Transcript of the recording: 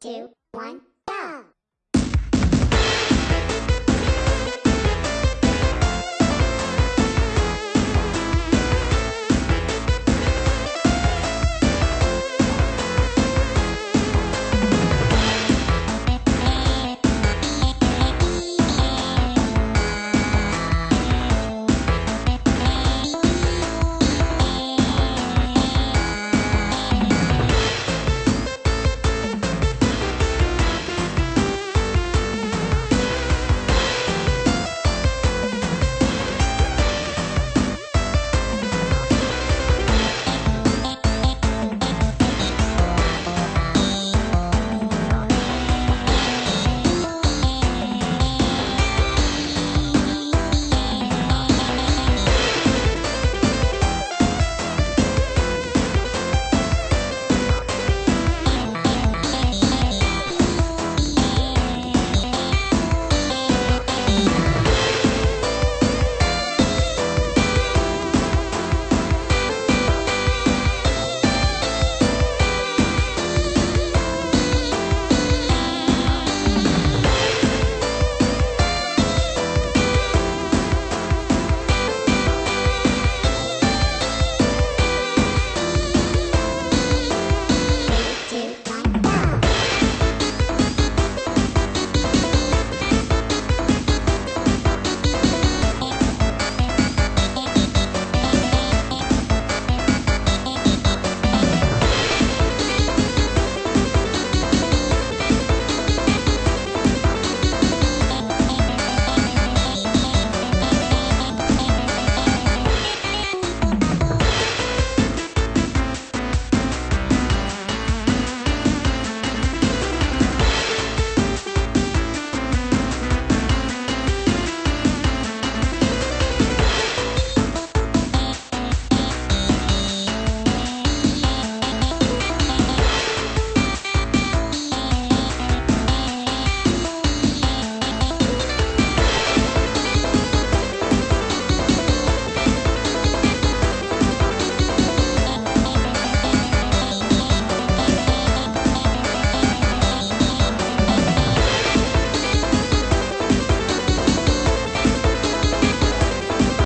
two, one.